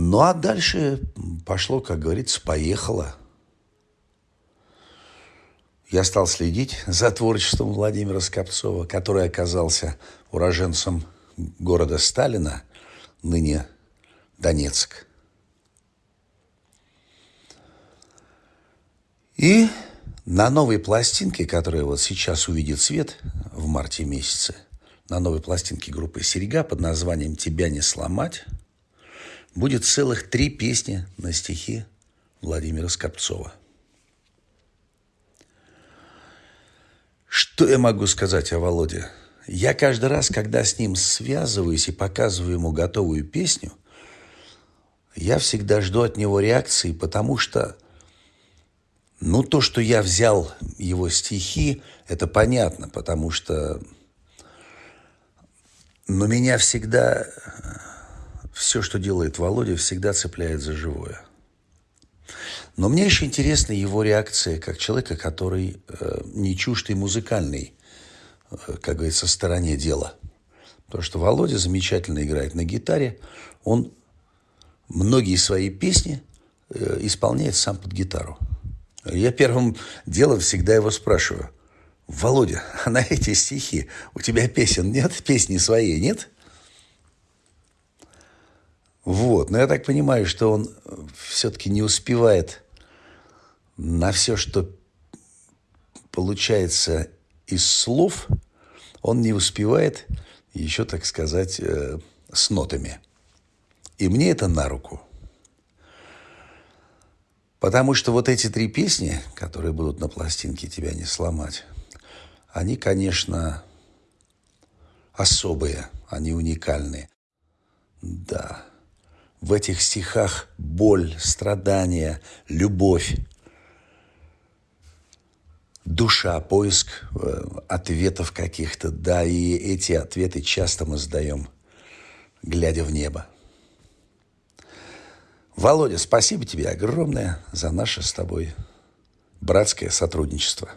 Ну а дальше пошло, как говорится, поехало. Я стал следить за творчеством Владимира Скопцова, который оказался уроженцем города Сталина, ныне Донецк. И на новой пластинке, которая вот сейчас увидит свет в марте месяце, на новой пластинке группы «Серега» под названием «Тебя не сломать» будет целых три песни на стихи Владимира Скопцова. Что я могу сказать о Володе? Я каждый раз, когда с ним связываюсь и показываю ему готовую песню, я всегда жду от него реакции, потому что ну, то, что я взял его стихи, это понятно, потому что... Но меня всегда... Все, что делает Володя, всегда цепляет за живое. Но мне еще интересна его реакция как человека, который э, не чужд и музыкальный, э, как говорится, стороне дела. Потому что Володя замечательно играет на гитаре. Он многие свои песни э, исполняет сам под гитару. Я первым делом всегда его спрашиваю. Володя, а на эти стихи у тебя песен нет? Песни своей нет? Вот. Но я так понимаю, что он все-таки не успевает на все, что получается из слов, он не успевает еще, так сказать, э, с нотами. И мне это на руку – Потому что вот эти три песни, которые будут на пластинке «Тебя не сломать», они, конечно, особые, они уникальные. Да, в этих стихах боль, страдания, любовь, душа, поиск э, ответов каких-то, да, и эти ответы часто мы сдаем, глядя в небо. Володя, спасибо тебе огромное за наше с тобой братское сотрудничество.